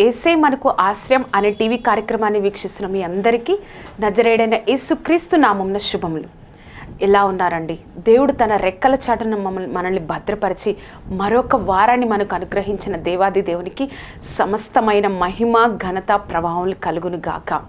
ఏసే మనకు ఆశ్రయం అనే టీవీ కార్యక్రమాన్ని వీక్షిస్తున్న మీ అందరికీ నజరేడైన యేసుక్రీస్తు నామంన శుభములు. ఎలా ఉన్నారండి? దేవుడు తన రెక్కల చాటను మమ్మల్ని మనల్ని భద్రపరిచి మరొక వారాన్ని మనకు అనుగ్రహించిన దేవాది దేవునికి సమస్తమైన మహిమ ఘనత ప్రభావం కలుగును గాక.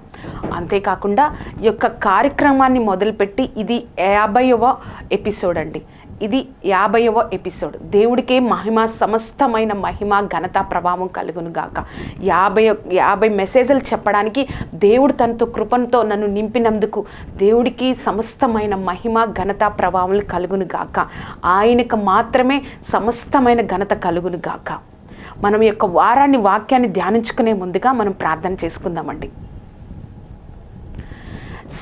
అంతేకాకుండా ఈ యొక్క కార్యక్రమాన్ని మొదలుపెట్టి ఇది యాభైవ ఎపిసోడ్ అండి. ఇది యాభైవ ఎపిసోడ్. దేవుడికే మహిమ సమస్తమైన మహిమ ఘనత ప్రభావం కలుగును గాక. యాభై యాభై మెసేజ్లు చెప్పడానికి దేవుడు తనతో కృపంతో నన్ను నింపినందుకు దేవుడికి సమస్తమైన మహిమ ఘనత ప్రభావం కలుగును గాక. ఆయనకు మాత్రమే సమస్తమైన ఘనత కలుగును గాక. మనం యొక్క వారాన్ని వాక్యాన్ని ధ్యానించుకునే ముందుగా మనం ప్రార్థన చేసుకుందామండి.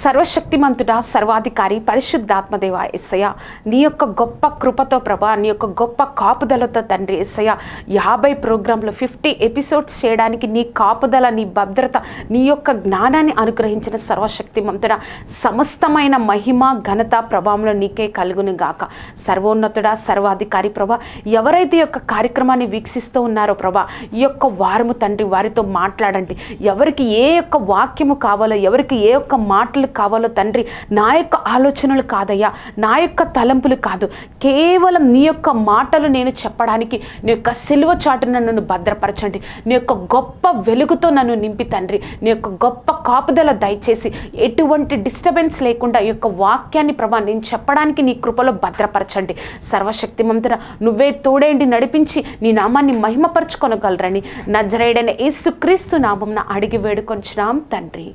సర్వశక్తిమంతుడా సర్వాధికారి పరిశుద్ధాత్మదేవ ఎస్సయ్య నీ యొక్క గొప్ప కృపతో ప్రభా నీ యొక్క గొప్ప కాపుదలతో తండ్రి ఎస్సయ్య యాభై ప్రోగ్రాంలు ఫిఫ్టీ ఎపిసోడ్స్ చేయడానికి నీ కాపుదల నీ భద్రత నీ యొక్క జ్ఞానాన్ని అనుగ్రహించిన సర్వశక్తిమంతుడ. సమస్తమైన మహిమ ఘనత ప్రభావంలో నీకే కలుగును గాక. సర్వోన్నతుడా సర్వాధికారి ప్రభా ఎవరైతే యొక్క కార్యక్రమాన్ని వీక్షిస్తూ ఉన్నారో ప్రభా ఈ యొక్క వారము తండ్రి వారితో మాట్లాడండి. ఎవరికి ఏ యొక్క వాక్యము కావాలో ఎవరికి ఏ యొక్క మాటలు కావాలో తండ్రి నా యొక్క ఆలోచనలు కాదయ్యా నా యొక్క తలంపులు కాదు. కేవలం నీ యొక్క మాటలు నేను చెప్పడానికి నీ యొక్క సిలువ చాటున నన్ను భద్రపరచండి. నీ యొక్క గొప్ప వెలుగుతో నన్ను నింపి తండ్రి. నీ యొక్క గొప్ప కాపుదల దయచేసి ఎటువంటి డిస్టర్బెన్స్ లేకుండా ఈ యొక్క వాక్యాన్ని ప్రభా నేను చెప్పడానికి నీ కృపలో భద్రపరచండి. సర్వశక్తిమంతున నువ్వే తోడేండి నడిపించి నీ నామాన్ని మహిమపరచుకొనగలరని నజరేడైన యేసుక్రీస్తు నామంన అడిగి వేడుకొంచున్నాం తండ్రి.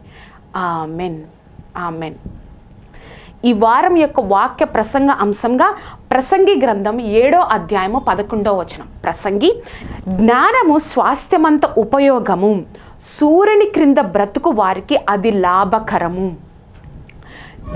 ఆమెన్. ఆమెన్. ఈ వారం యొక్క వాక్య ప్రసంగ అంశంగా ప్రసంగి గ్రంథం ఏడో అధ్యాయము పదకొండో వచనం. ప్రసంగి జ్ఞానము స్వాస్థ్యమంత ఉపయోగము సూర్యుని క్రింద బ్రతుకు వారికి అది లాభకరము.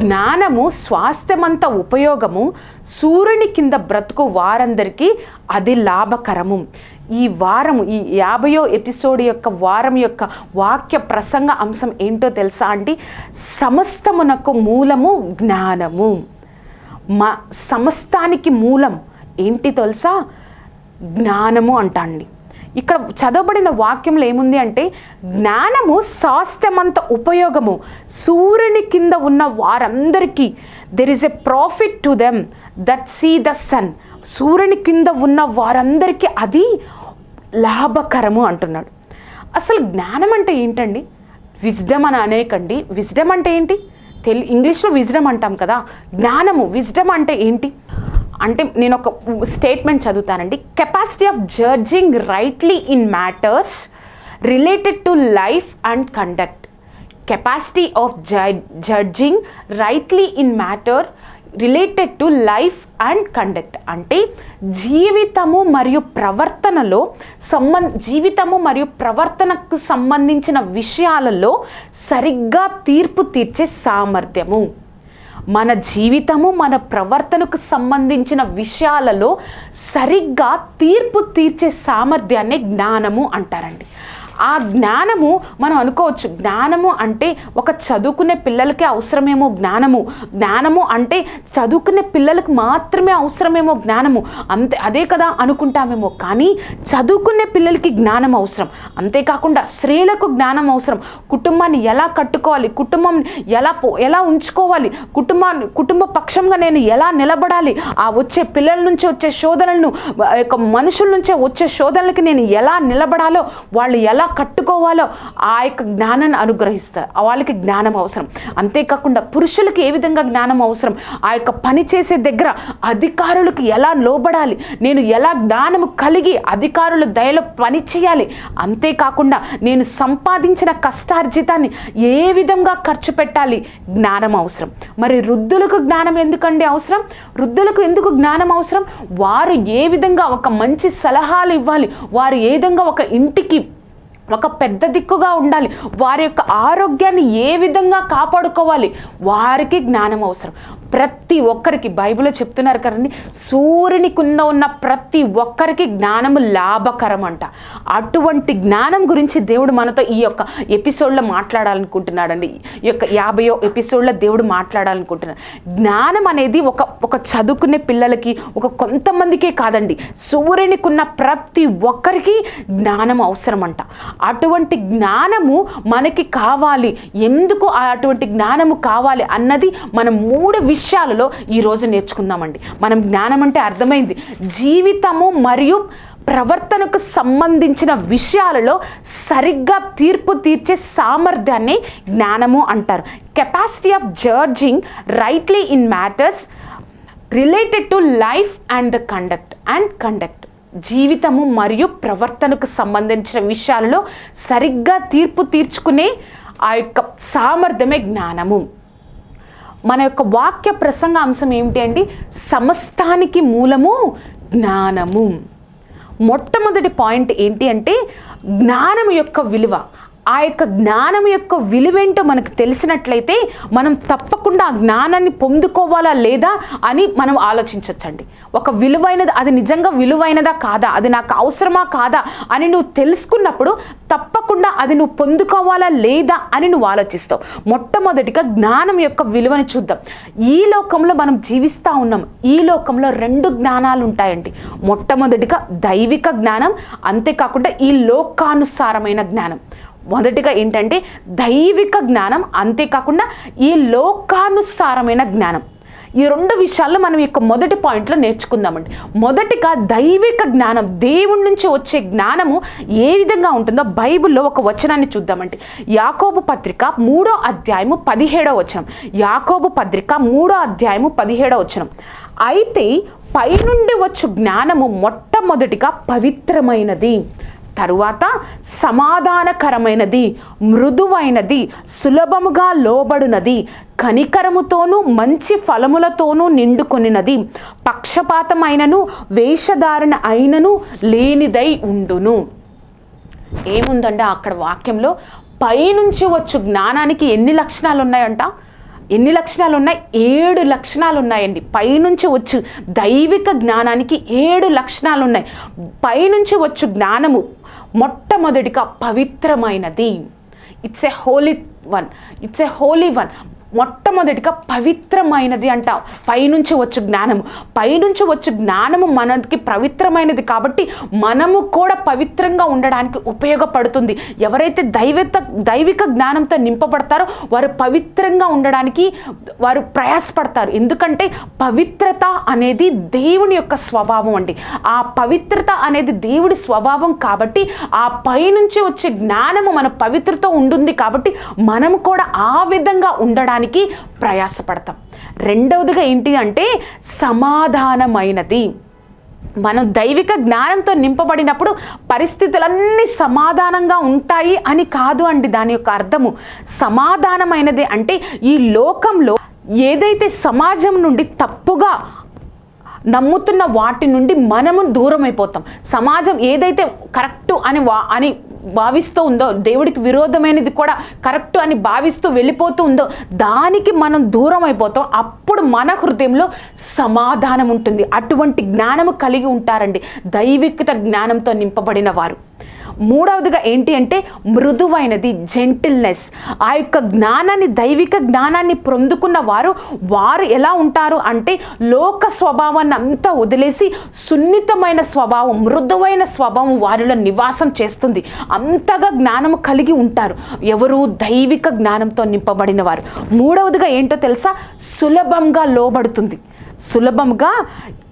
జ్ఞానము స్వాస్థ్యమంత ఉపయోగము సూర్యుని కింద బ్రతుకు వారందరికీ అది లాభకరము. ఈ వారము ఈ యాభయో ఎపిసోడ్ యొక్క వారం యొక్క వాక్య ప్రసంగ అంశం ఏంటో తెలుసా అంటే సమస్తమునకు మూలము జ్ఞానము. మా సమస్తానికి మూలం ఏంటి తెలుసా? జ్ఞానము అంటండి. ఇక్కడ చదవబడిన వాక్యంలో ఏముంది అంటే జ్ఞానము శాస్త్రమంత ఉపయోగము. సూర్యుని కింద ఉన్న వారందరికీ there is a profit to them that see the sun సూర్యుని కింద ఉన్న వారందరికీ అది లాభకరము అంటున్నాడు. అసలు జ్ఞానం అంటే ఏంటండి? విజ్డమ్ అని అనేకండి. విజ్డమ్ అంటే ఏంటి? తెలి ఇంగ్లీష్లో విజ్డమ్ అంటాం కదా. జ్ఞానము విజ్డమ్ అంటే ఏంటి? అంటే నేను ఒక statement చదువుతానండి. Capacity of judging rightly in matters related to life and conduct. Capacity of judging rightly in matter related to life and conduct అంటే జీవితము మరియు ప్రవర్తనలో సంబం జీవితము మరియు ప్రవర్తనకు సంబంధించిన విషయాలలో సరిగ్గా తీర్పు తీర్చే సామర్థ్యము. మన జీవితము మన ప్రవర్తనకు సంబంధించిన విషయాలలో సరిగ్గా తీర్పు తీర్చే సామర్థ్యాన్ని జ్ఞానము అంటారండి. ఆ జ్ఞానము మనం అనుకోవచ్చు. జ్ఞానము అంటే ఒక చదువుకునే పిల్లలకే అవసరమేమో జ్ఞానము. జ్ఞానము అంటే చదువుకునే పిల్లలకు మాత్రమే అవసరమేమో జ్ఞానము. అంతే అదే కదా అనుకుంటామేమో. కానీ చదువుకునే పిల్లలకి జ్ఞానం అవసరం. అంతేకాకుండా స్త్రీలకు జ్ఞానం అవసరం. కుటుంబాన్ని ఎలా కట్టుకోవాలి? కుటుంబం ఎలా పో ఎలా ఉంచుకోవాలి? కుటుంబాన్ని కుటుంబ పక్షంగా నేను ఎలా నిలబడాలి? ఆ వచ్చే పిల్లల నుంచి వచ్చే శోధనలను యొక్క మనుషుల నుంచే వచ్చే శోధనలకి నేను ఎలా నిలబడాలో వాళ్ళు ఎలా కట్టుకోవాలో ఆ యొక్క జ్ఞానాన్ని అనుగ్రహిస్తారు. వాళ్ళకి జ్ఞానం అవసరం. అంతేకాకుండా పురుషులకి ఏ విధంగా జ్ఞానం అవసరం? ఆ యొక్క పని చేసే దగ్గర అధికారులకు ఎలా లోబడాలి? నేను ఎలా జ్ఞానము కలిగి అధికారుల దయలో పని చేయాలి? అంతేకాకుండా నేను సంపాదించిన కష్టార్జితాన్ని ఏ విధంగా ఖర్చు పెట్టాలి? జ్ఞానం అవసరం. మరి వృద్ధులకు జ్ఞానం ఎందుకండి అవసరం? వృద్ధులకు ఎందుకు జ్ఞానం అవసరం? వారు ఏ విధంగా ఒక మంచి సలహాలు ఇవ్వాలి? వారు ఏ విధంగా ఒక ఇంటికి ఒక పెద్ద దిక్కుగా ఉండాలి. వారి యొక్క ఆరోగ్యాన్ని ఏ విధంగా కాపాడుకోవాలి? వారికి జ్ఞానం అవసరం. ప్రతి ఒక్కరికి బైబిల్లో చెప్తున్నారు కదండి సూర్యుని కింద ఉన్న ప్రతి ఒక్కరికి జ్ఞానము లాభకరం అంట అటువంటి జ్ఞానం గురించి దేవుడు మనతో ఈ యొక్క ఎపిసోడ్లో మాట్లాడాలనుకుంటున్నాడండి. ఈ యొక్క యాభయో ఎపిసోడ్లో దేవుడు మాట్లాడాలనుకుంటున్నాడు జ్ఞానం అనేది ఒక ఒక చదువుకునే పిల్లలకి ఒక కొంతమందికే కాదండి. సూర్యునికున్న ప్రతి ఒక్కరికి జ్ఞానం అవసరం అంట అటువంటి జ్ఞానము మనకి కావాలి. ఎందుకు ఆ అటువంటి జ్ఞానము కావాలి అన్నది మన మూడు విషయాలలో ఈరోజు నేర్చుకుందామండి. మనం జ్ఞానం అంటే అర్థమైంది. జీవితము మరియు ప్రవర్తనకు సంబంధించిన విషయాలలో సరిగ్గా తీర్పు తీర్చే సామర్థ్యాన్ని జ్ఞానము అంటారు. Capacity of judging rightly in matters related to life and the conduct and conduct జీవితము మరియు ప్రవర్తనకు సంబంధించిన విషయాలలో సరిగ్గా తీర్పు తీర్చుకునే ఆ యొక్క సామర్థ్యమే జ్ఞానము. మన యొక్క వాక్య ప్రసంగ అంశం ఏమిటి అండి? సమస్తానికి మూలము జ్ఞానము. మొట్టమొదటి పాయింట్ ఏంటి అంటే జ్ఞానం యొక్క విలువ. ఆ యొక్క జ్ఞానం యొక్క విలువేంటో మనకు తెలిసినట్లయితే మనం తప్పకుండా ఆ జ్ఞానాన్ని పొందుకోవాలా లేదా అని మనం ఆలోచించవచ్చండి ఒక విలువైనది అది నిజంగా విలువైనదా కాదా అది నాకు అవసరమా కాదా అని నువ్వు తెలుసుకున్నప్పుడు తప్పకుండా అది నువ్వు పొందుకోవాలా లేదా అని నువ్వు ఆలోచిస్తావు. మొట్టమొదటిగా జ్ఞానం యొక్క విలువని చూద్దాం. ఈ లోకంలో మనం జీవిస్తూ ఉన్నాం. ఈ లోకంలో రెండు జ్ఞానాలు ఉంటాయండి. మొట్టమొదటిగా దైవిక జ్ఞానం అంతేకాకుండా ఈ లోకానుసారమైన జ్ఞానం. మొదటిగా ఏంటంటే దైవిక జ్ఞానం అంతేకాకుండా ఈ లోకానుసారమైన జ్ఞానం. ఈ రెండు విషయాల్లో మనం యొక్క మొదటి పాయింట్లో నేర్చుకుందామండి. మొదటిగా దైవిక జ్ఞానం దేవుడి నుంచి వచ్చే జ్ఞానము ఏ విధంగా ఉంటుందో బైబిల్లో ఒక వచనాన్ని చూద్దామండి. యాకోబు పత్రిక మూడో అధ్యాయము పదిహేడో వచనం. యాకోబు పత్రిక మూడో అధ్యాయము పదిహేడో వచనం. అయితే పైనుండి వచ్చు జ్ఞానము మొట్టమొదటిగా పవిత్రమైనది. తరువాత సమాధానకరమైనది మృదువైనది సులభముగా లోబడునది కనికరముతోనూ మంచి ఫలములతోనూ నిండుకొనినది పక్షపాతమైనను వేషధారణ అయినను లేనిదై ఉండును. ఏముందంటే అక్కడ వాక్యంలో? పైనుంచి వచ్చు జ్ఞానానికి ఎన్ని లక్షణాలు ఉన్నాయంట ఎన్ని లక్షణాలు ఉన్నాయి ఏడు లక్షణాలు ఉన్నాయండి పైనుంచి వచ్చు దైవిక జ్ఞానానికి ఏడు లక్షణాలు ఉన్నాయి పైనుంచి వచ్చు జ్ఞానము మొట్టమొదటిగా పవిత్రమైనది. It's a holy one it's a holy one మొట్టమొదటిగా పవిత్రమైనది అంట పైనుంచి వచ్చు జ్ఞానము. పైనుంచి వచ్చు జ్ఞానము మనకి పవిత్రమైనది కాబట్టి మనము కూడా పవిత్రంగా ఉండడానికి ఉపయోగపడుతుంది. ఎవరైతే దైవిత దైవిక జ్ఞానంతో నింపబడతారో వారు పవిత్రంగా ఉండడానికి వారు ప్రయాసపడతారు. ఎందుకంటే పవిత్రత అనేది దేవుని యొక్క స్వభావం అండి. ఆ పవిత్రత అనేది దేవుడి స్వభావం కాబట్టి ఆ పైనుంచి వచ్చే జ్ఞానము మన పవిత్రత ఉంటుంది కాబట్టి మనము కూడా ఆ విధంగా ఉండడానికి ప్రయాసపడతాం. రెండవదిగా ఏంటి అంటే సమాధానమైనది. మనం దైవిక జ్ఞానంతో నింపబడినప్పుడు పరిస్థితులన్నీ సమాధానంగా ఉంటాయి అని కాదు అండి దాని యొక్క అర్థము. సమాధానమైనది అంటే ఈ లోకంలో ఏదైతే సమాజం నుండి తప్పుగా నమ్ముతున్న వాటి నుండి మనము దూరం అయిపోతాం సమాజం ఏదైతే కరెక్ట్ అని వా అని భావిస్తూ ఉందో దేవుడికి విరోధమైనది కూడా కరెక్ట్ అని భావిస్తూ వెళ్ళిపోతూ ఉందో దానికి మనం దూరం అయిపోతాం. అప్పుడు మన హృదయంలో సమాధానం ఉంటుంది. అటువంటి జ్ఞానము కలిగి ఉంటారండి. దైవికత జ్ఞానంతో నింపబడిన వారు. మూడవదిగా ఏంటి అంటే మృదువైనది జెంటిల్నెస్ ఆ యొక్క జ్ఞానాన్ని దైవిక జ్ఞానాన్ని పొందుకున్న వారు వారు ఎలా ఉంటారు అంటే లోక స్వభావాన్ని అంతా వదిలేసి సున్నితమైన స్వభావం మృదువైన స్వభావం వారిలో నివాసం చేస్తుంది. అంతగా జ్ఞానము కలిగి ఉంటారు. ఎవరు? దైవిక జ్ఞానంతో నింపబడిన వారు. మూడవదిగా ఏంటో తెలుసా? సులభంగా లోబడుతుంది. సులభంగా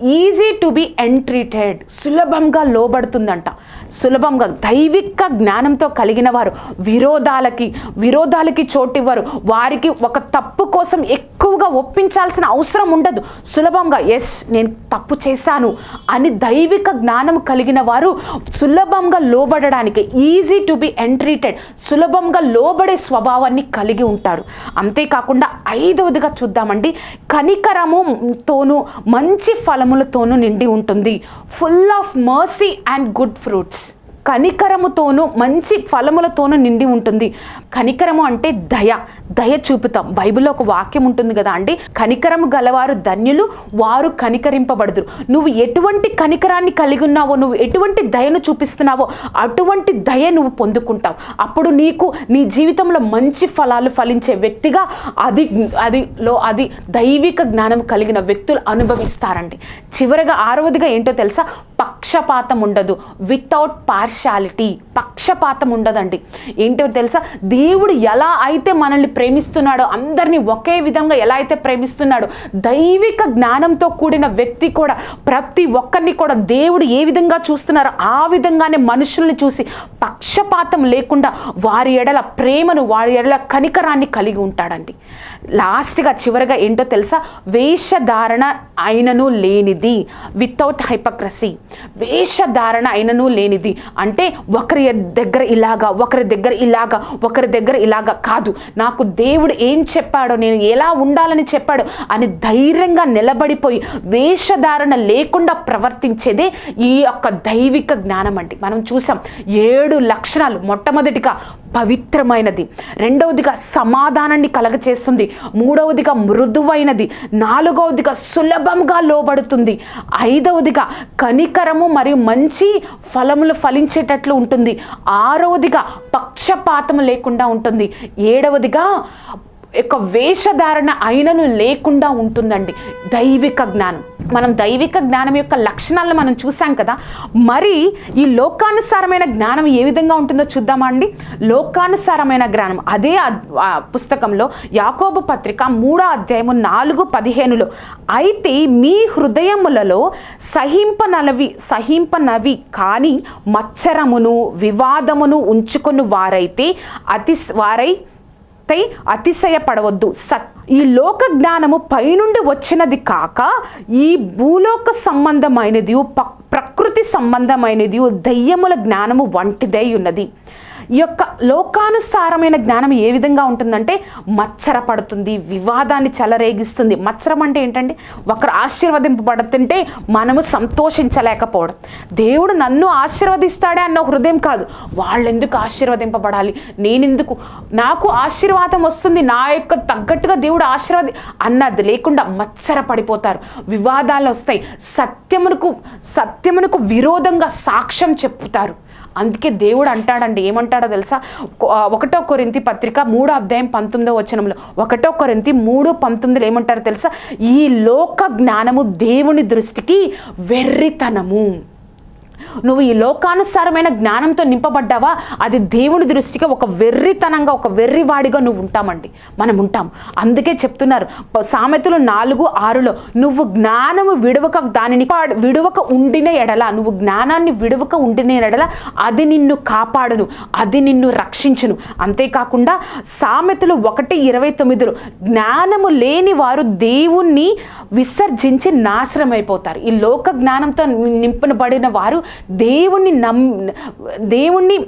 ఈజీ టు బి ఎంట్రీటెడ్ సులభంగా లోబడుతుందంట. సులభంగా దైవిక జ్ఞానంతో కలిగిన వారు విరోధాలకి విరోధాలకి చోటివ్వరు. వారికి ఒక తప్పు కోసం ఎక్కువగా ఒప్పించాల్సిన అవసరం ఉండదు. సులభంగా ఎస్ నేను తప్పు చేశాను అని దైవిక జ్ఞానం కలిగిన వారు సులభంగా లోబడడానికి ఈజీ టు బి ఎంట్రీటెడ్ సులభంగా లోబడే స్వభావాన్ని కలిగి ఉంటారు. అంతేకాకుండా ఐదవదిగా చూద్దామండి. కనికరముతోనూ మంచి ఫలం ఫలములతోనూ నిండి ఉంటుంది. Full of mercy and good fruits కనికరముతోనూ మంచి ఫలములతోనూ నిండి ఉంటుంది. కనికరము అంటే దయ దయ చూపుతాం. బైబిల్లో ఒక వాక్యం ఉంటుంది కదా అండి? కనికరము గలవారు ధన్యులు వారు కనికరింపబడదురు. నువ్వు ఎటువంటి కనికరాన్ని కలిగి ఉన్నావో నువ్వు ఎటువంటి దయను చూపిస్తున్నావో అటువంటి దయ నువ్వు పొందుకుంటావు. అప్పుడు నీకు నీ జీవితంలో మంచి ఫలాలు ఫలించే వ్యక్తిగా అది అదిలో అది దైవిక జ్ఞానం కలిగిన వ్యక్తులు అనుభవిస్తారండి. చివరగా ఆరవదిగా ఏంటో తెలుసా? పక్షపాతం ఉండదు. వితౌట్ పార్షాలిటీ పక్షపాతం ఉండదండి. ఏంటో తెలుసా? దేవుడు ఎలా అయితే మనల్ని ప్రేమిస్తున్నాడో అందరినీ ఒకే విధంగా ఎలా అయితే ప్రేమిస్తున్నాడో దైవిక జ్ఞానంతో కూడిన వ్యక్తి కూడా ప్రతి ఒక్కరిని కూడా దేవుడు ఏ విధంగా చూస్తున్నారో ఆ విధంగానే మనుషుల్ని చూసి పక్షపాతం లేకుండా వారి ఎడల ప్రేమను వారి ఎడల కనికరాన్ని కలిగి ఉంటాడండి. లాస్ట్గా చివరిగా ఏంటో తెలుసా? వేషధారణ అయినను లేనిది వితౌట్ హైపక్రసీ వేషధారణ అయినను లేనిది. అంటే ఒకరి దగ్గర ఇలాగా ఒకరి దగ్గర ఇలాగా ఒకరి దగ్గర ఇలాగా కాదు. నాకు దేవుడు ఏం చెప్పాడో నేను ఎలా ఉండాలని చెప్పాడు అని ధైర్యంగా నిలబడిపోయి వేషధారణ లేకుండా ప్రవర్తించేదే ఈ యొక్క దైవిక జ్ఞానం అండి. మనం చూసాం ఏడు లక్షణాలు మొట్టమొదటిగా పవిత్రమైనది. రెండవదిగా సమాధానాన్ని కలగచేస్తుంది. మూడవదిగా మృదువైనది నాలుగవదిగా సులభంగా లోబడుతుంది ఐదవదిగా కనికరము మరియు మంచి ఫలములు ఫలించేటట్లు ఉంటుంది ఆరవదిగా పక్షపాతం లేకుండా ఉంటుంది ఏడవదిగా యొక్క వేషధారణ అయినను లేకుండా ఉంటుందండి దైవిక జ్ఞానం. మనం దైవిక జ్ఞానం యొక్క లక్షణాలను మనం చూసాం కదా మరి ఈ లోకానుసారమైన జ్ఞానం ఏ విధంగా ఉంటుందో చూద్దామా అండి? లోకానుసారమైన జ్ఞానం. అదే పుస్తకంలో యాకోబు పత్రిక మూడో అధ్యాయము నాలుగు పదిహేనులో అయితే మీ హృదయములలో సహింపనలవి సహింపనవి కానీ మచ్చరమును వివాదమును ఉంచుకొని వారైతే అతి వారై భక్తై అతిశయపడవద్దు. సత్ ఈ లోక జ్ఞానము పైనుండి వచ్చినది కాక ఈ భూలోక సంబంధమైనది ప- ప్రకృతి సంబంధమైనది దయ్యముల జ్ఞానము వంటిదై ఉన్నది. ఈ యొక్క లోకానుసారమైన జ్ఞానం ఏ విధంగా ఉంటుందంటే మచ్చర పడుతుంది వివాదాన్ని చెలరేగిస్తుంది. మచ్చరం అంటే ఏంటండి? ఒకరు ఆశీర్వదింపబడుతుంటే మనము సంతోషించలేకపోవడం. దేవుడు నన్ను ఆశీర్వదిస్తాడే అన్న హృదయం కాదు. వాళ్ళెందుకు ఆశీర్వదింపబడాలి? నేనెందుకు? నాకు ఆశీర్వాదం వస్తుంది నా యొక్క తగ్గట్టుగా దేవుడు ఆశీర్వాది అన్నది లేకుండా మచ్చర పడిపోతారు. వివాదాలు వస్తాయి. సత్యమునకు సత్యమునకు విరోధంగా సాక్ష్యం చెప్పుతారు. అందుకే దేవుడు అంటాడండి ఏమంటాడో తెలుసా? ఒకటో కొరింతి పత్రిక మూడో అధ్యాయం పంతొమ్మిదో వచనంలో ఒకటో కొరింతి మూడు పంతొమ్మిదిలో ఏమంటారో తెలుసా? ఈ లోక జ్ఞానము దేవుని దృష్టికి వెర్రితనము. నువ్వు ఈ లోకానుసారమైన జ్ఞానంతో నింపబడ్డావా? అది దేవుని దృష్టికి ఒక వెర్రితనంగా ఒక వెర్రివాడిగా నువ్వు ఉంటామండి. మనం ఉంటాం. అందుకే చెప్తున్నారు సామెతలు నాలుగు ఆరులో నువ్వు జ్ఞానము విడవక దానిని విడవక ఉండిన ఎడల నువ్వు జ్ఞానాన్ని విడవక ఉండిన ఎడల అది నిన్ను కాపాడును అది నిన్ను రక్షించును. అంతేకాకుండా సామెతలు ఒకటి ఇరవై తొమ్మిదిలో జ్ఞానము లేని వారు దేవుణ్ణి విసర్జించి నాశనం అయిపోతారు ఈ లోక జ్ఞానంతో నింపబడిన వారు దేవుణ్ణి నమ్ దేవుణ్ణి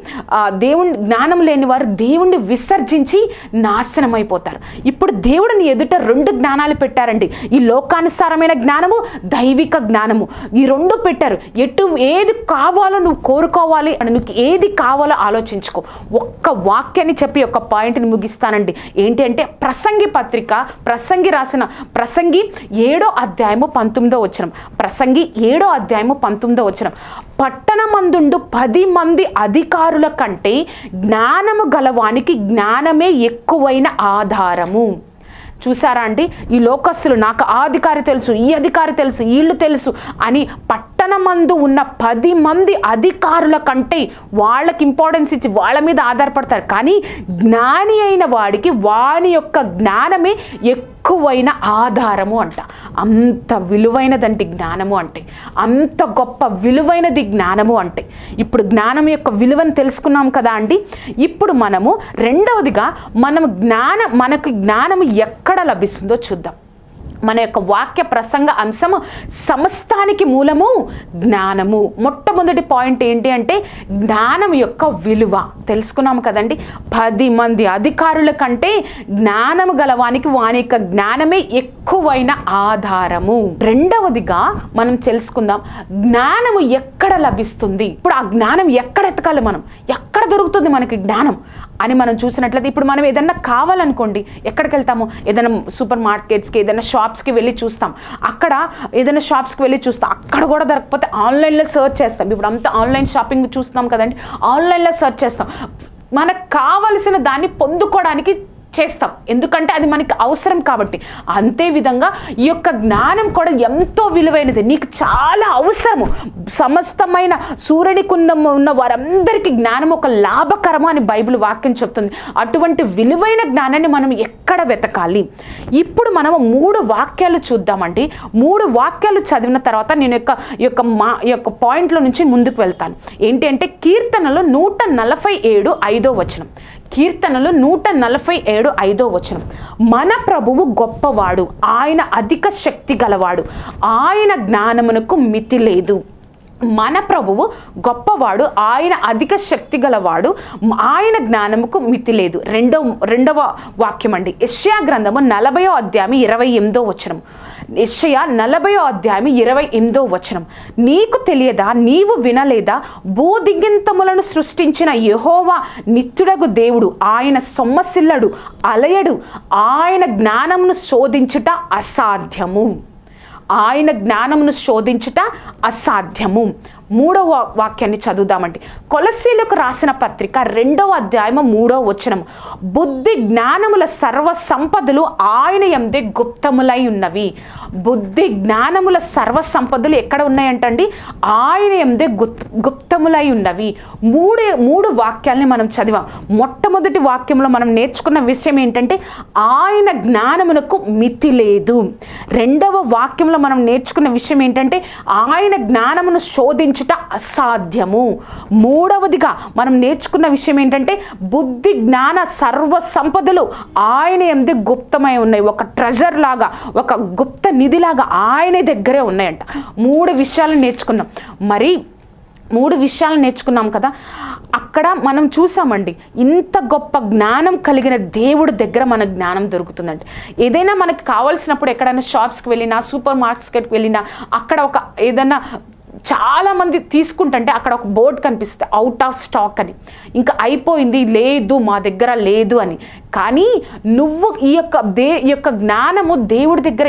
దేవుని జ్ఞానం లేని వారు దేవుణ్ణి విసర్జించి నాశనం అయిపోతారు ఇప్పుడు దేవుడిని ఎదుట రెండు జ్ఞానాలు పెట్టారండి. ఈ లోకానుసారమైన జ్ఞానము దైవిక జ్ఞానము. ఈ రెండు పెట్టారు. ఎటు ఏది కావాలో నువ్వు కోరుకోవాలి అని నువ్వు ఏది కావాలో ఆలోచించుకో. ఒక్క వాక్యాన్ని చెప్పి ఒక పాయింట్ని ముగిస్తానండి. ఏంటి అంటే ప్రసంగి పత్రిక ప్రసంగి రాసిన ప్రసంగి ఏడో అధ్యాయము పంతొమ్మిదో వచనం. ప్రసంగి ఏడో అధ్యాయము పంతొమ్మిదో వచనం. పట్టణమందుండు పది మంది అధికారుల కంటే జ్ఞానము గలవానికి జ్ఞానమే ఎక్కువైన ఆధారము. చూసారా అండి? ఈ లోకస్సులు నాకు ఆ అధికారి తెలుసు ఈ అధికారి తెలుసు వీళ్ళు తెలుసు అని పట్టణమందు ఉన్న పది మంది అధికారుల కంటే వాళ్ళకి ఇంపార్టెన్స్ ఇచ్చి వాళ్ళ మీద ఆధారపడతారు. కానీ జ్ఞాని అయిన వాడికి వాని యొక్క జ్ఞానమే ఎక్కువైన ఆధారము అంట. అంత విలువైనదండి జ్ఞానము అంటే. అంత గొప్ప విలువైనది జ్ఞానము అంటే. ఇప్పుడు జ్ఞానం యొక్క విలువను తెలుసుకున్నాం కదా అండి. ఇప్పుడు మనము రెండవదిగా మనం జ్ఞానం మనకు జ్ఞానం ఎక్కడ లభిస్తుందో చూద్దాం. మన యొక్క వాక్య ప్రసంగ అంశము సమస్తానికి మూలము జ్ఞానము. మొట్టమొదటి పాయింట్ ఏంటి అంటే జ్ఞానం యొక్క విలువ. తెలుసుకున్నాము కదండి? పది మంది అధికారుల కంటే జ్ఞానము గలవానికి వాని యొక్క జ్ఞానమే ఎక్కువైన ఆధారము. రెండవదిగా మనం తెలుసుకుందాం జ్ఞానము ఎక్కడ లభిస్తుంది? ఇప్పుడు ఆ జ్ఞానం ఎక్కడ ఎతకాలి మనం? ఎక్కడ దొరుకుతుంది మనకి జ్ఞానం? అని మనం చూసినట్లయితే ఇప్పుడు మనం ఏదన్నా కావాలనుకోండి ఎక్కడికి వెళ్తాము? ఏదైనా సూపర్ మార్కెట్స్కి ఏదైనా షాప్స్కి వెళ్ళి చూస్తాం. అక్కడ ఏదైనా షాప్స్కి వెళ్ళి చూస్తాం. అక్కడ కూడా దొరకకపోతే ఆన్లైన్లో సెర్చ్ చేస్తాం. ఇప్పుడు అంతా ఆన్లైన్ షాపింగ్ చూస్తున్నాం కదండి ఆన్లైన్లో సెర్చ్ చేస్తాం. మనకు కావలసిన దాన్ని పొందుకోవడానికి చేస్తాం. ఎందుకంటే అది మనకి అవసరం కాబట్టి. అంతే విధంగా ఈ యొక్క జ్ఞానం కూడా ఎంతో విలువైనది. నీకు చాలా అవసరము. సమస్తమైన సూర్యుని కుందం ఉన్న వారందరికీ జ్ఞానం ఒక లాభకరము అని బైబిల్ వాక్యం చెప్తుంది. అటువంటి విలువైన జ్ఞానాన్ని మనం ఎక్కడ వెతకాలి? ఇప్పుడు మనం మూడు వాక్యాలు చూద్దామండి. మూడు వాక్యాలు చదివిన తర్వాత నేను యొక్క యొక్క మా యొక్క పాయింట్లో నుంచి ముందుకు వెళ్తాను. ఏంటి అంటే కీర్తనలో నూట నలభై ఏడు ఐదో వచనం. కీర్తనలు నూట నలభై ఏడు ఐదో వచనం. మన ప్రభువు గొప్పవాడు ఆయన అధిక శక్తి గలవాడు ఆయన జ్ఞానమునకు మితి లేదు. మన ప్రభువు గొప్పవాడు ఆయన అధిక శక్తి గలవాడు ఆయన జ్ఞానముకు మితి లేదు. రెండవ రెండవ వాక్యం అండి యష్యా గ్రంథము నలభయో అధ్యాయం ఇరవై ఎనిమిదో వచనం. నిశ్చయ నలభయో అధ్యాయం ఇరవై ఎనిమిదో వచనం. నీకు తెలియదా నీవు వినలేదా? భూదిగింతములను సృష్టించిన యహోవా నిత్యుడగు దేవుడు. ఆయన సొమ్మసిల్లడు అలయడు. ఆయన జ్ఞానమును శోధించుట అసాధ్యము. ఆయన జ్ఞానమును శోధించుట అసాధ్యము. మూడవ వాక్యాన్ని చదువుదామండి. కొలసీలకు రాసిన పత్రిక రెండవ అధ్యాయము మూడవ వచనం బుద్ధి జ్ఞానముల సర్వ సంపదలు ఆయన ఎందే గుప్తములై ఉన్నవి. బుద్ధి జ్ఞానముల సర్వ సంపదలు ఎక్కడ ఉన్నాయంటండి? ఆయన ఎందే గుప్ గుప్తములై ఉన్నవి. మూడే మూడు వాక్యాల్ని మనం చదివాం. మొట్టమొదటి వాక్యంలో మనం నేర్చుకున్న విషయం ఏంటంటే ఆయన జ్ఞానమునకు మితి లేదు. రెండవ వాక్యంలో మనం నేర్చుకున్న విషయం ఏంటంటే ఆయన జ్ఞానమును సాధించుట అసాధ్యము. మూడవదిగా మనం నేర్చుకున్న విషయం ఏంటంటే బుద్ధి జ్ఞాన సర్వ సంపదలు ఆయన ఎందు గుప్తమై ఉన్నాయి. ఒక ట్రెజర్ లాగా ఒక గుప్త నిధిలాగా ఆయన దగ్గరే ఉన్నాయంట. మూడు విషయాలు నేర్చుకున్నాం. మరి మూడు విషయాలు నేర్చుకున్నాం కదా అక్కడ మనం చూసామండి ఇంత గొప్ప జ్ఞానం కలిగిన దేవుడి దగ్గర మన జ్ఞానం దొరుకుతుందండి ఏదైనా మనకి కావాల్సినప్పుడు ఎక్కడైనా షాప్స్కి వెళ్ళినా సూపర్ మార్కెట్కి వెళ్ళినా అక్కడ ఒక ఏదైనా చాలామంది తీసుకుంటుంటే అక్కడ ఒక బోర్డు కనిపిస్తుంది అవుట్ ఆఫ్ స్టాక్ అని. ఇంకా అయిపోయింది లేదు మా దగ్గర లేదు అని. కానీ నువ్వు ఈ యొక్క దే ఈ యొక్క జ్ఞానము దేవుడి దగ్గర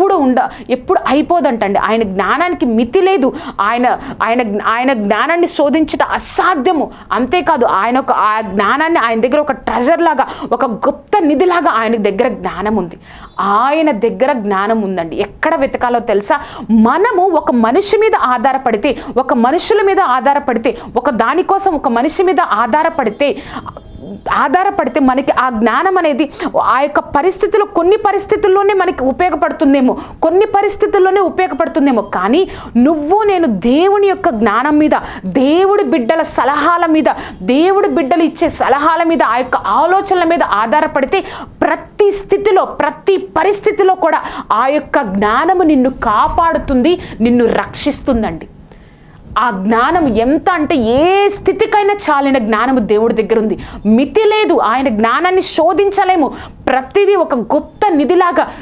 ఎప్పుడు ఉండ ఎప్పుడు అయిపోదంటండి. ఆయన జ్ఞానానికి మితి లేదు. ఆయన ఆయన ఆయన జ్ఞానాన్ని శోధించట అసాధ్యము. అంతేకాదు ఆయన ఒక ఆ జ్ఞానాన్ని ఆయన దగ్గర ఒక ట్రెజర్ లాగా ఒక గుప్త నిధిలాగా ఆయన దగ్గర జ్ఞానం ఉంది. ఆయన దగ్గర జ్ఞానం ఉందండి. ఎక్కడ వెతకాలో తెలుసా? మనము ఒక మనిషి మీద ఆధారపడితే ఒక మనుషుల మీద ఆధారపడితే ఒక దానికోసం ఒక మనిషి మీద ఆధారపడితే ఆధారపడితే మనకి ఆ జ్ఞానం అనేది ఆ యొక్క పరిస్థితులు కొన్ని పరిస్థితుల్లోనే మనకి ఉపయోగపడుతుందేమో. కొన్ని పరిస్థితుల్లోనే ఉపయోగపడుతుందేమో. కానీ నువ్వు నేను దేవుని యొక్క జ్ఞానం మీద దేవుడి బిడ్డల సలహాల మీద దేవుడి బిడ్డలు ఇచ్చే సలహాల మీద ఆ యొక్క ఆలోచనల మీద ఆధారపడితే ప్రతి స్థితిలో ప్రతి పరిస్థితిలో కూడా ఆ యొక్క జ్ఞానము నిన్ను కాపాడుతుంది నిన్ను రక్షిస్తుందండి. ఆ జ్ఞానం ఎంత అంటే ఏ స్థితికైనా చాలిన జ్ఞానము దేవుడి దగ్గర ఉంది మితి లేదు ఆయన జ్ఞానాన్ని శోధించలేము. ప్రతిదీ ఒక గుప్త నిధిలాగా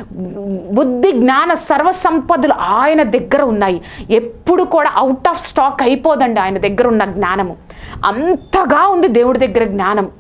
బుద్ధి జ్ఞాన సర్వసంపదలు ఆయన దగ్గర ఉన్నాయి. ఎప్పుడు కూడా అవుట్ ఆఫ్ స్టాక్ అయిపోదండి ఆయన దగ్గర ఉన్న జ్ఞానము. అంతగా ఉంది దేవుడి దగ్గర జ్ఞానం.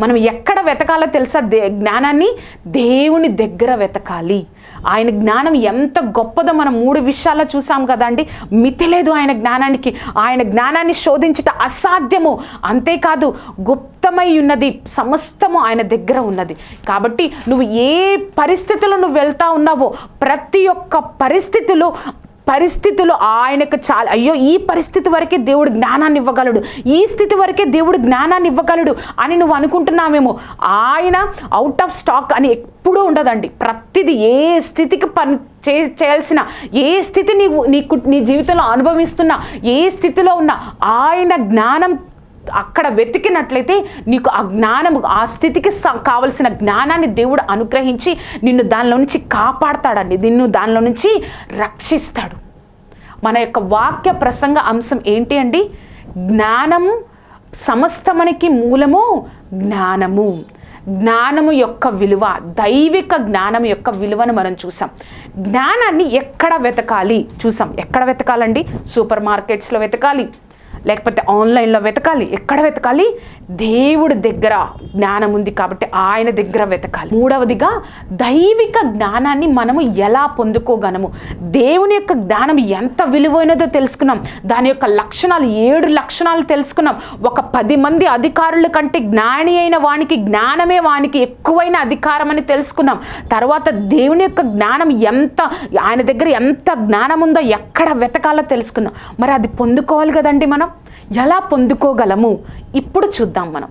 మనం ఎక్కడ వెతకాలో తెలుసా? దే జ్ఞానాన్ని దేవుని దగ్గర వెతకాలి. ఆయన జ్ఞానం ఎంత గొప్పదో మనం మూడు విషయాల్లో చూసాం కదండి. మితి లేదు ఆయన జ్ఞానానికి. ఆయన జ్ఞానాన్ని శోధించట అసాధ్యము. అంతేకాదు గుప్తమై ఉన్నది సమస్తము ఆయన దగ్గర ఉన్నది. కాబట్టి నువ్వు ఏ పరిస్థితుల్లో నువ్వు వెళ్తా ఉన్నావో ప్రతి ఒక్క పరిస్థితిలో పరిస్థితులు ఆయనకు చాలా. అయ్యో ఈ పరిస్థితి వరకే దేవుడు జ్ఞానాన్ని ఇవ్వగలడు. ఈ స్థితి వరకే దేవుడు జ్ఞానాన్ని ఇవ్వగలడు అని నువ్వు అనుకుంటున్నామేమో ఆయన అవుట్ ఆఫ్ స్టాక్ అని ఎప్పుడూ ఉండదండి. ప్రతిదీ ఏ స్థితికి పని చే చేయాల్సిన ఏ స్థితి నీవు నీ నీ జీవితంలో అనుభవిస్తున్నా ఏ స్థితిలో ఉన్నా ఆయన జ్ఞానం అక్కడ వెతికినట్లయితే నీకు ఆ జ్ఞానము ఆ స్థితికి స- కావలసిన జ్ఞానాన్ని దేవుడు అనుగ్రహించి నిన్ను దానిలో నుంచి కాపాడతాడండి. నిన్ను దానిలో నుంచి రక్షిస్తాడు. మన యొక్క వాక్య ప్రసంగ అంశం ఏంటి అండి? జ్ఞానము సమస్తమనికి మూలము జ్ఞానము. జ్ఞానము యొక్క విలువ దైవిక జ్ఞానం యొక్క విలువను మనం చూసాం. జ్ఞానాన్ని ఎక్కడ వెతకాలి? చూసాం. ఎక్కడ వెతకాలండి? సూపర్ మార్కెట్స్లో వెతకాలి. లేకపోతే ఆన్లైన్లో వెతకాలి ఎక్కడ వెతకాలి? దేవుడి దగ్గర జ్ఞానం ఉంది కాబట్టి ఆయన దగ్గర వెతకాలి. మూడవదిగా దైవిక జ్ఞానాన్ని మనము ఎలా పొందుకోగలము? దేవుని యొక్క జ్ఞానం ఎంత విలువైనదో తెలుసుకున్నాం. దాని యొక్క లక్షణాలు ఏడు లక్షణాలు తెలుసుకున్నాం. ఒక పది మంది అధికారుల కంటే జ్ఞాని అయిన వానికి జ్ఞానమే వానికి ఎక్కువైన అధికారం అని తెలుసుకున్నాం. తర్వాత దేవుని యొక్క జ్ఞానం ఎంత ఆయన దగ్గర ఎంత జ్ఞానం ఉందో ఎక్కడ వెతకాలో తెలుసుకుందాం మరి అది పొందుకోవాలి కదండి మనం? ఎలా పొందుకోగలము? ఇప్పుడు చూద్దాం మనం.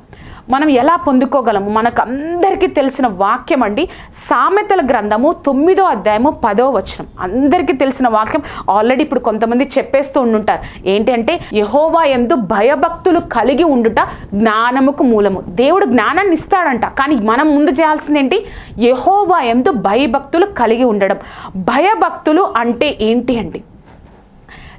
మనం ఎలా పొందుకోగలము? మనకు అందరికీ తెలిసిన వాక్యం అండి సామెతల గ్రంథము తొమ్మిదో అధ్యాయము పదో వచనం. అందరికీ తెలిసిన వాక్యం ఆల్రెడీ ఇప్పుడు కొంతమంది చెప్పేస్తూ ఉండుంటారు. ఏంటంటే యహోవా ఎందు భయభక్తులు కలిగి ఉండుట జ్ఞానముకు మూలము. దేవుడు జ్ఞానాన్ని ఇస్తాడంట. కానీ మనం ముందు చేయాల్సింది ఏంటి యహోవా ఎందు భయభక్తులు కలిగి ఉండడం. భయభక్తులు అంటే ఏంటి అండి?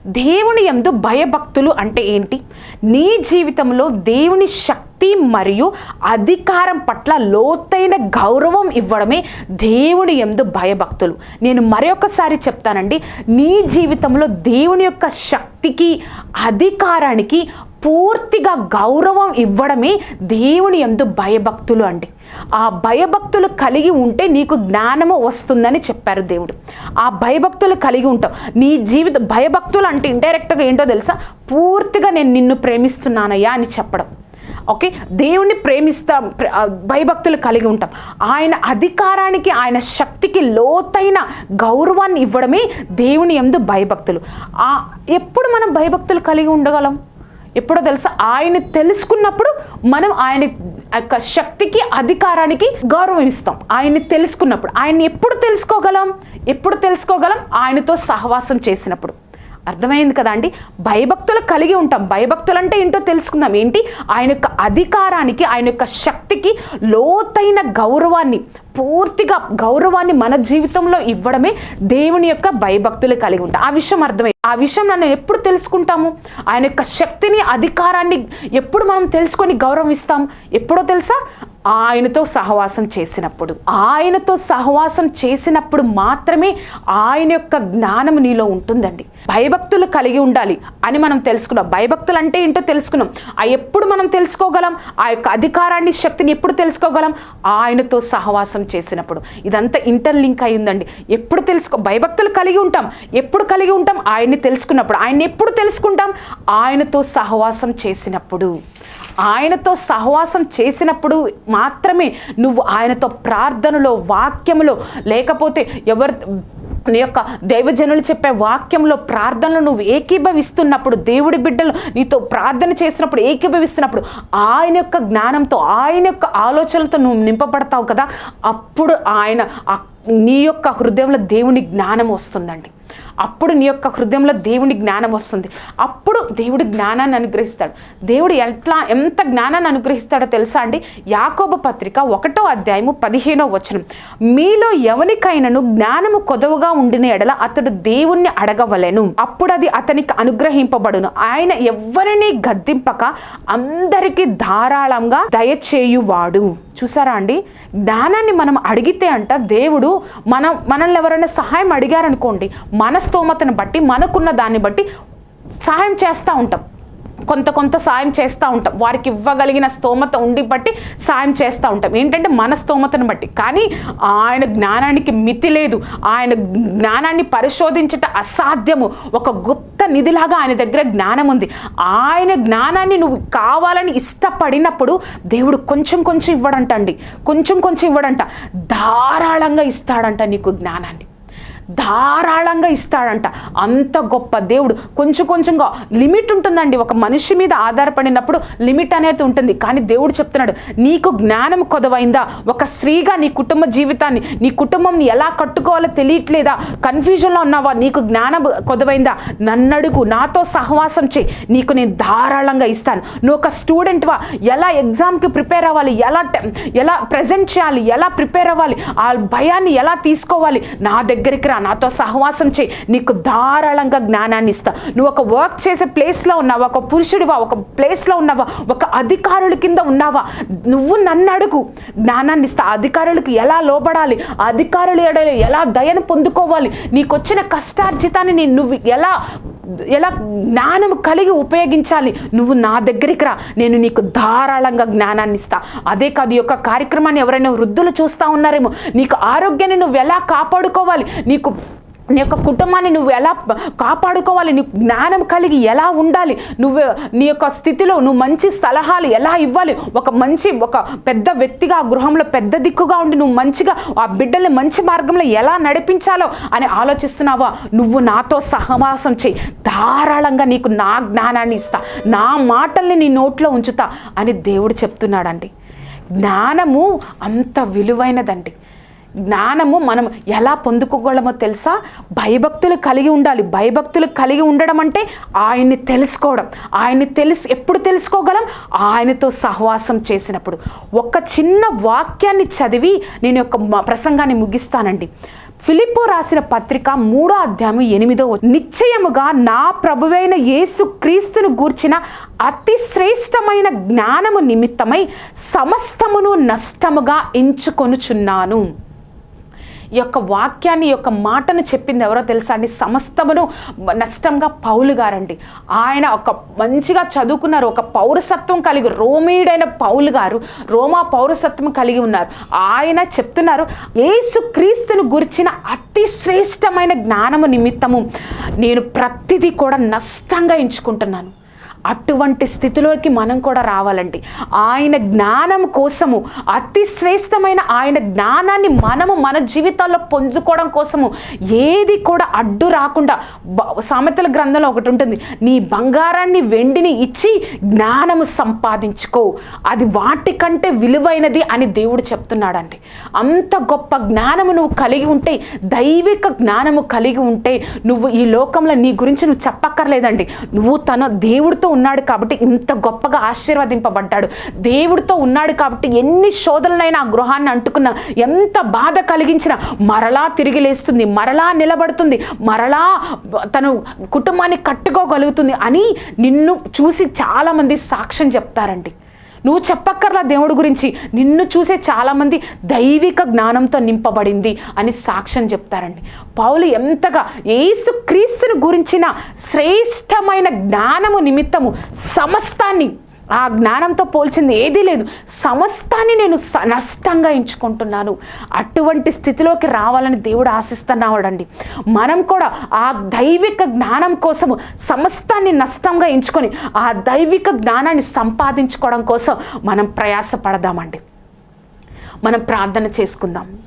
దేవుని యందు భయభక్తులు అంటే ఏంటి? నీ జీవితంలో దేవుని శక్తి మరియు అధికారం పట్ల లోతైన గౌరవం ఇవ్వడమే దేవుని ఎందు భయభక్తులు. నేను మరొకసారి చెప్తానండి నీ జీవితంలో దేవుని యొక్క శక్తికి అధికారానికి పూర్తిగా గౌరవం ఇవ్వడమే దేవుని ఎందు భయభక్తులు అండి. ఆ భయభక్తులు కలిగి ఉంటే నీకు జ్ఞానము వస్తుందని చెప్పారు దేవుడు. ఆ భయభక్తులు కలిగి ఉంటావు. నీ జీవిత భయభక్తులు అంటే ఇండైరెక్ట్గా ఏంటో తెలుసా? పూర్తిగా నేను నిన్ను ప్రేమిస్తున్నానయ్యా అని చెప్పడం. ఓకే? దేవుణ్ణి ప్రేమిస్తాం భయభక్తులు కలిగి ఉంటాం. ఆయన అధికారానికి ఆయన శక్తికి లోతైన గౌరవాన్ని ఇవ్వడమే దేవుని ఎందు భయభక్తులు. ఎప్పుడు మనం భయభక్తులు కలిగి ఉండగలం? ఎప్పుడో తెలుసా? ఆయన తెలుసుకున్నప్పుడు మనం ఆయన యొక్క శక్తికి అధికారానికి గౌరవం ఇస్తాం ఆయన్ని తెలుసుకున్నప్పుడు. ఆయన్ని ఎప్పుడు తెలుసుకోగలం? ఎప్పుడు తెలుసుకోగలం? ఆయనతో సహవాసం చేసినప్పుడు. అర్థమైంది కదా అండి? భయభక్తులు కలిగి ఉంటాం. భయభక్తులు అంటే ఏంటో తెలుసుకుందాం. ఏంటి? ఆయన యొక్క అధికారానికి ఆయన యొక్క శక్తికి లోతైన గౌరవాన్ని పూర్తిగా గౌరవాన్ని మన జీవితంలో ఇవ్వడమే దేవుని యొక్క భయభక్తులు కలిగి ఉంటాం. ఆ విషయం అర్థమైంది ఆ విషయం నన్ను ఎప్పుడు తెలుసుకుంటాము? ఆయన యొక్క శక్తిని అధికారాన్ని ఎప్పుడు మనం తెలుసుకొని గౌరవిస్తాం? ఎప్పుడో తెలుసా? ఆయనతో సహవాసం చేసినప్పుడు ఆయనతో సహవాసం చేసినప్పుడు మాత్రమే ఆయన యొక్క జ్ఞానం నీలో ఉంటుందండి. భయభక్తులు కలిగి ఉండాలి అని మనం తెలుసుకున్నాం. భయభక్తులు అంటే ఏంటో తెలుసుకున్నాం. ఆ ఎప్పుడు మనం తెలుసుకోగలం? ఆ యొక్క అధికారాన్ని శక్తిని ఎప్పుడు తెలుసుకోగలం? ఆయనతో సహవాసం చేసినప్పుడు. ఇదంతా ఇంటర్లింక్ అయ్యిందండి ఎప్పుడు తెలుసుకో భయభక్తులు కలిగి ఉంటాం. ఎప్పుడు కలిగి ఉంటాం? ఆయన్ని తెలుసుకున్నప్పుడు. ఆయన్ని ఎప్పుడు తెలుసుకుంటాం? ఆయనతో సహవాసం చేసినప్పుడు. ఆయనతో సహవాసం చేసినప్పుడు మాత్రమే నువ్వు ఆయనతో ప్రార్థనలో వాక్యములో లేకపోతే ఎవరు నీ యొక్క దైవజనులు చెప్పే వాక్యంలో ప్రార్థనలు నువ్వు ఏకీభవిస్తున్నప్పుడు దేవుడి బిడ్డలు నీతో ప్రార్థన చేసినప్పుడు ఏకీభవిస్తున్నప్పుడు ఆయన యొక్క జ్ఞానంతో ఆయన యొక్క ఆలోచనలతో నువ్వు నింపబడతావు కదా అప్పుడు ఆయన నీ యొక్క హృదయంలో దేవుని జ్ఞానం వస్తుందండి. అప్పుడు నీ యొక్క హృదయంలో దేవుని జ్ఞానం వస్తుంది. అప్పుడు దేవుడి జ్ఞానాన్ని అనుగ్రహిస్తాడు. దేవుడు ఎట్లా ఎంత జ్ఞానాన్ని అనుగ్రహిస్తాడో తెలుసా అండి? యాకోబ పత్రిక ఒకటో అధ్యాయము పదిహేనో వచనం. మీలో ఎవరికైనాను జ్ఞానము కొదవగా ఉండిన ఎడల అతడు దేవుణ్ణి అడగవలెను. అప్పుడు అది అతనికి అనుగ్రహింపబడును. ఆయన ఎవరిని గద్దింపక అందరికీ ధారాళంగా దయచేయువాడు. చూసారా అండి? జ్ఞానాన్ని మనం అడిగితే అంట దేవుడు మనం మనల్ని ఎవరైనా సహాయం అడిగారనుకోండి మన స్తోమతను బట్టి మనకున్న దాన్ని బట్టి సహాయం చేస్తూ ఉంటాం. కొంత కొంత సాయం చేస్తూ ఉంటాం. వారికి ఇవ్వగలిగిన స్తోమత ఉండి బట్టి సాయం చేస్తూ ఉంటాం. ఏంటంటే మన స్తోమతను బట్టి. కానీ ఆయన జ్ఞానానికి మితి లేదు. ఆయన జ్ఞానాన్ని పరిశోధించట అసాధ్యము. ఒక గుప్త నిధిలాగా ఆయన దగ్గర జ్ఞానం ఉంది. ఆయన జ్ఞానాన్ని నువ్వు కావాలని ఇష్టపడినప్పుడు దేవుడు కొంచెం కొంచెం ఇవ్వడంట అండి కొంచెం కొంచెం ఇవ్వడంట. ధారాళంగా ఇస్తాడంట నీకు జ్ఞానాన్ని. ధారాళంగా ఇస్తాడంట. అంత గొప్ప దేవుడు. కొంచెం కొంచెంగా లిమిట్ ఉంటుందండి. ఒక మనిషి మీద ఆధారపడినప్పుడు లిమిట్ అనేది ఉంటుంది. కానీ దేవుడు చెప్తున్నాడు నీకు జ్ఞానం కొదవైందా? ఒక స్త్రీగా నీ కుటుంబ జీవితాన్ని నీ కుటుంబంని ఎలా కట్టుకోవాలో తెలియట్లేదా? కన్ఫ్యూజన్లో ఉన్నావా? నీకు జ్ఞానం కొదవైందా? నన్నడుగు నాతో సహవాసం చేయి. నీకు నేను ధారాళంగా ఇస్తాను. నువ్వు ఒక స్టూడెంట్వా ఎలా ఎగ్జామ్కి ప్రిపేర్ అవ్వాలి? ఎలా ఎలా ప్రజెంట్ చేయాలి? ఎలా ప్రిపేర్ అవ్వాలి? ఆ భయాన్ని ఎలా తీసుకోవాలి? నా దగ్గరికి రా. నాతో సహవాసం చేయి. నీకు ధారాళంగా జ్ఞానాన్ని ఇస్తా. నువ్వు ఒక వర్క్ చేసే ప్లేస్లో ఉన్నావా? ఒక పురుషుడివా? ఒక ప్లేస్లో ఉన్నావా? ఒక అధికారుల కింద ఉన్నావా? నువ్వు నన్ను అడుగు. జ్ఞానాన్ని ఇస్తా. అధికారులకు ఎలా లోబడాలి? అధికారులు ఎడల ఎలా దయను పొందుకోవాలి? నీకు వచ్చిన కష్టార్జితాన్ని నేను నువ్వు ఎలా ఎలా జ్ఞానం కలిగి ఉపయోగించాలి? నువ్వు నా దగ్గరికి రా. నేను నీకు ధారాళంగా జ్ఞానాన్ని ఇస్తా. అదే కాదు ఈ యొక్క కార్యక్రమాన్ని ఎవరైనా వృద్ధులు చూస్తూ ఉన్నారేమో. నీకు ఆరోగ్యాన్ని నువ్వు ఎలా కాపాడుకోవాలి? నీకు నీ యొక్క కుటుంబాన్ని నువ్వు ఎలా కాపాడుకోవాలి? నీ జ్ఞానం కలిగి ఎలా ఉండాలి? నువ్వు నీ యొక్క స్థితిలో నువ్వు మంచి సలహాలు ఎలా ఇవ్వాలి? ఒక మంచి ఒక పెద్ద వ్యక్తిగా ఆ గృహంలో పెద్ద దిక్కుగా ఉండి నువ్వు మంచిగా ఆ బిడ్డల్ని మంచి మార్గంలో ఎలా నడిపించాలో అని ఆలోచిస్తున్నావా? నువ్వు నాతో సహవాసం చేయి. ధారాళంగా నీకు నా జ్ఞానాన్ని ఇస్తా. నా మాటల్ని నీ నోట్లో ఉంచుతా అని దేవుడు చెప్తున్నాడండి. జ్ఞానము అంత విలువైనదండి. జ్ఞానము మనం ఎలా పొందుకోగలమో తెలుసా? భయభక్తులు కలిగి ఉండాలి. భయభక్తులు కలిగి ఉండడం అంటే ఆయన్ని తెలుసుకోవడం. ఆయన్ని తెలిసి ఎప్పుడు తెలుసుకోగలం? ఆయనతో సహవాసం చేసినప్పుడు. ఒక చిన్న వాక్యాన్ని చదివి నేను యొక్క మ- ప్రసంగాన్ని ముగిస్తానండి. ఫిలిప్పు రాసిన పత్రిక మూడో అధ్యాయం ఎనిమిదో నిశ్చయముగా నా ప్రభువైన యేసు క్రీస్తును గూర్చిన అతి శ్రేష్టమైన జ్ఞానము నిమిత్తమై సమస్తమును నష్టముగా ఎంచుకొనుచున్నాను. ఈ యొక్క వాక్యాన్ని యొక్క మాటను చెప్పింది ఎవరో తెలుసా అండి? సమస్తమును నష్టంగా పౌలు గారండి. ఆయన ఒక మంచిగా చదువుకున్నారు ఒక పౌరసత్వం కలిగి రోమీడైన పౌలు గారు రోమా పౌరసత్వం కలిగి ఉన్నారు. ఆయన చెప్తున్నారు ఏసు క్రీస్తును గురించిన అతి శ్రేష్టమైన జ్ఞానము నిమిత్తము నేను ప్రతిదీ కూడా నష్టంగా ఎంచుకుంటున్నాను. అటువంటి స్థితిలోకి మనం కూడా రావాలండి. ఆయన జ్ఞానం కోసము అతి శ్రేష్టమైన ఆయన జ్ఞానాన్ని మనము మన జీవితాల్లో పొందుకోవడం కోసము ఏది కూడా అడ్డు రాకుండా బ- సామెతల గ్రంథంలో ఒకటి ఉంటుంది నీ బంగారాన్ని వెండిని ఇచ్చి జ్ఞానము సంపాదించుకో. అది వాటికంటే విలువైనది అని దేవుడు చెప్తున్నాడండి. అంత గొప్ప జ్ఞానము నువ్వు కలిగి ఉంటే దైవిక జ్ఞానము కలిగి ఉంటే నువ్వు ఈ లోకంలో నీ గురించి నువ్వు చెప్పక్కర్లేదండి. నువ్వు తన దేవుడితో ఉన్నాడు కాబట్టి ఇంత గొప్పగా ఆశీర్వదింపబడ్డాడు. దేవుడితో ఉన్నాడు కాబట్టి ఎన్ని శోధనలైనా ఆ గృహాన్ని అంటుకున్న ఎంత బాధ కలిగించినా మరలా తిరిగి లేస్తుంది మరలా నిలబడుతుంది మరలా తను కుటుంబాన్ని కట్టుకోగలుగుతుంది అని నిన్ను చూసి చాలామంది సాక్ష్యం చెప్తారండి. నువ్వు చెప్పక్కర్లా దేవుడి గురించి. నిన్ను చూసే చాలామంది దైవిక జ్ఞానంతో నింపబడింది అని సాక్ష్యం చెప్తారండి. పౌలు ఎంతగా యేసు క్రీస్తుని గురించిన శ్రేష్టమైన జ్ఞానము నిమిత్తము సమస్తాన్ని ఆ జ్ఞానంతో పోల్చింది ఏదీ లేదు. సమస్తాన్ని నేను స- నష్టంగా ఎంచుకుంటున్నాను. అటువంటి స్థితిలోకి రావాలని దేవుడు ఆశిస్తున్నాడండి మనం కూడా ఆ దైవిక జ్ఞానం కోసము సమస్తాన్ని నష్టంగా ఎంచుకొని ఆ దైవిక జ్ఞానాన్ని సంపాదించుకోవడం కోసం మనం ప్రయాసపడదామండి. మనం ప్రార్థన చేసుకుందాం.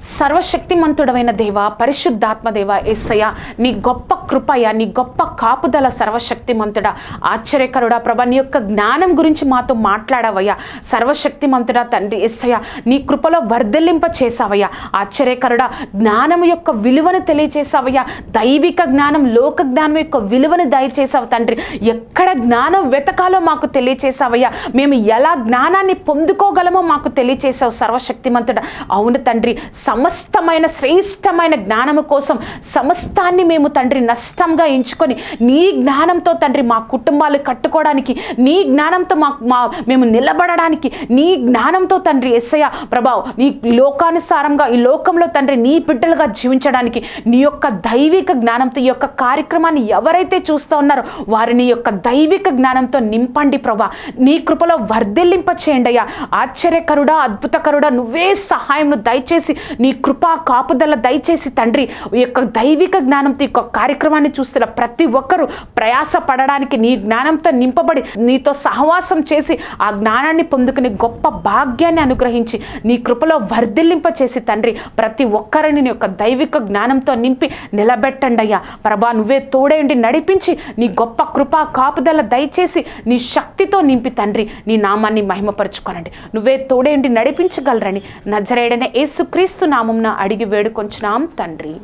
సర్వశక్తిమంతుడమైన దేవ పరిశుద్ధాత్మదేవ ఏసయ్య నీ గొప్ప కృపయ నీ గొప్ప కాపుదల సర్వశక్తిమంతుడా. ఆశ్చర్యకరుడా ప్రభ నీ యొక్క జ్ఞానం గురించి మాతో మాట్లాడవయ్యా. సర్వశక్తిమంతుడా తండ్రి ఎస్సయ్య నీ కృపలో వర్ధలింప చేసావయ్యా ఆశ్చర్యకరుడా జ్ఞానం యొక్క విలువను తెలియచేసావయ్యా దైవిక జ్ఞానం లోక జ్ఞానం యొక్క విలువను దయచేసావు తండ్రి. ఎక్కడ జ్ఞానం వెతకాలో మాకు తెలియచేసావయ్యా మేము ఎలా జ్ఞానాన్ని పొందుకోగలమో మాకు తెలియచేసావు సర్వశక్తిమంతుడా. అవును తండ్రి సమస్తమైన శ్రేష్టమైన జ్ఞానము కోసం సమస్తాన్ని మేము తండ్రి నష్టంగా ఎంచుకొని నీ జ్ఞానంతో తండ్రి మా కుటుంబాలు కట్టుకోవడానికి నీ జ్ఞానంతో మా మా మేము నిలబడడానికి నీ జ్ఞానంతో తండ్రి ఎస్సయ్య ప్రభావ్ నీ లోకానుసారంగా ఈ లోకంలో తండ్రి నీ బిడ్డలుగా జీవించడానికి నీ యొక్క దైవిక జ్ఞానంతో ఈ యొక్క కార్యక్రమాన్ని ఎవరైతే చూస్తూ ఉన్నారో వారిని యొక్క దైవిక జ్ఞానంతో నింపండి ప్రభా. నీ కృపలో వర్ధిల్లింప చేయండి అయ్యా. ఆశ్చర్యకరుడా అద్భుతకరుడా నువ్వే సహాయంను దయచేసి నీ కృపా కాపుదల దయచేసి తండ్రి ఈ యొక్క దైవిక జ్ఞానంతో ఈ యొక్క కార్యక్రమాన్ని చూస్తున్న ప్రతి ఒక్కరూ ప్రయాస పడడానికి నీ జ్ఞానంతో నింపబడి నీతో సహవాసం చేసి ఆ జ్ఞానాన్ని పొందుకునే గొప్ప భాగ్యాన్ని అనుగ్రహించి నీ కృపలో వర్ధిల్లింప చేసి తండ్రి ప్రతి ఒక్కరిని నీ యొక్క దైవిక జ్ఞానంతో నింపి నిలబెట్టండి అయ్యా. ప్రభా నువ్వే తోడేండి నడిపించి నీ గొప్ప కృపా కాపుదల దయచేసి నీ శక్తితో నింపి తండ్రి నీ నామాన్ని మహిమపరచుకోనండి. నువ్వే తోడేండి నడిపించగలరని నజరేడనే యేసుక్రీస్తు నామంన అడిగి వేడుకొంచున్నాం తండ్రి.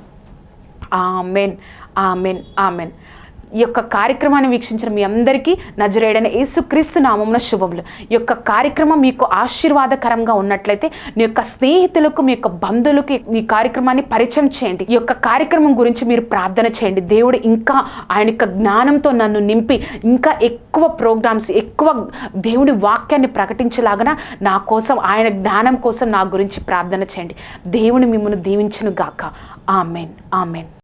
Amen amen amen. ఈ యొక్క కార్యక్రమాన్ని వీక్షించిన మీ అందరికీ నజరేడైన యేసుక్రీస్తు నామమున శుభములు. ఈ యొక్క కార్యక్రమం మీకు ఆశీర్వాదకరంగా ఉన్నట్లయితే మీ యొక్క స్నేహితులకు మీ యొక్క బంధువులకు ఈ కార్యక్రమాన్ని పరిచయం చేయండి. ఈ యొక్క కార్యక్రమం గురించి మీరు ప్రార్థన చేయండి. దేవుడు ఇంకా ఆయన యొక్క జ్ఞానంతో నన్ను నింపి ఇంకా ఎక్కువ ప్రోగ్రామ్స్ ఎక్కువ దేవుడి వాక్యాన్ని ప్రకటించేలాగా నా కోసం ఆయన జ్ఞానం కోసం నా గురించి ప్రార్థన చేయండి. దేవుని మిమ్మల్ని దీవించును గాక ఆమెన్. ఆమెన్.